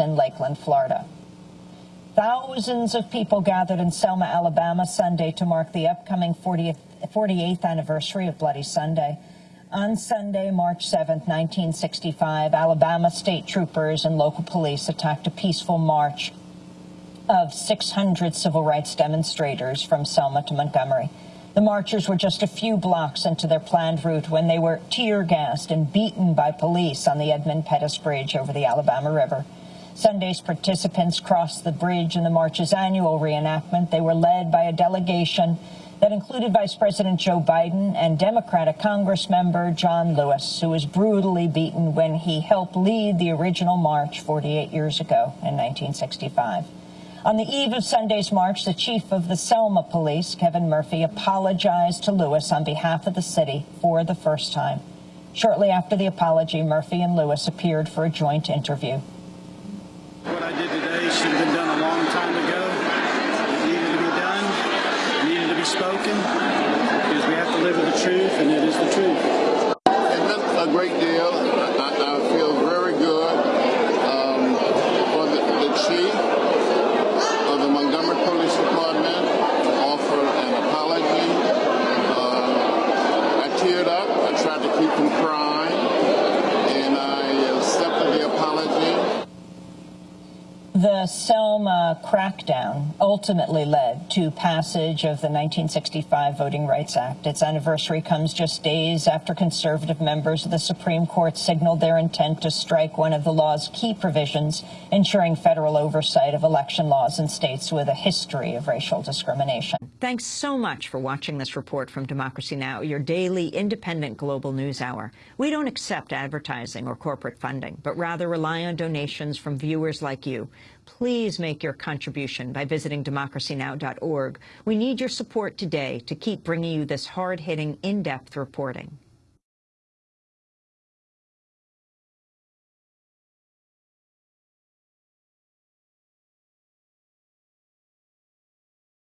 in Lakeland, Florida. Thousands of people gathered in Selma, Alabama Sunday to mark the upcoming 40th, 48th anniversary of Bloody Sunday. On Sunday, March 7, 1965, Alabama state troopers and local police attacked a peaceful march of 600 civil rights demonstrators from Selma to Montgomery. The marchers were just a few blocks into their planned route when they were tear gassed and beaten by police on the Edmund Pettus Bridge over the Alabama River. Sunday's participants crossed the bridge in the march's annual reenactment. They were led by a delegation that included Vice President Joe Biden and Democratic Congress member John Lewis, who was brutally beaten when he helped lead the original march 48 years ago in 1965. On the eve of Sunday's march, the chief of the Selma police, Kevin Murphy, apologized to Lewis on behalf of the city for the first time. Shortly after the apology, Murphy and Lewis appeared for a joint interview. Did today should have been done a long time ago. It needed to be done. It needed to be spoken because we have to live with the truth, and it is the truth. It meant a great deal. I, I feel very good um, for the, the chief of the Montgomery Police Department to offer an apology. Uh, I teared up. I tried to keep from crying, and I accepted the apology. The Selma crackdown ultimately led to passage of the 1965 Voting Rights Act. Its anniversary comes just days after conservative members of the Supreme Court signaled their intent to strike one of the law's key provisions, ensuring federal oversight of election laws in states with a history of racial discrimination. Thanks so much for watching this report from Democracy Now!, your daily independent global news hour. We don't accept advertising or corporate funding, but rather rely on donations from viewers like you. Please make your contribution by visiting democracynow.org. We need your support today to keep bringing you this hard-hitting, in-depth reporting.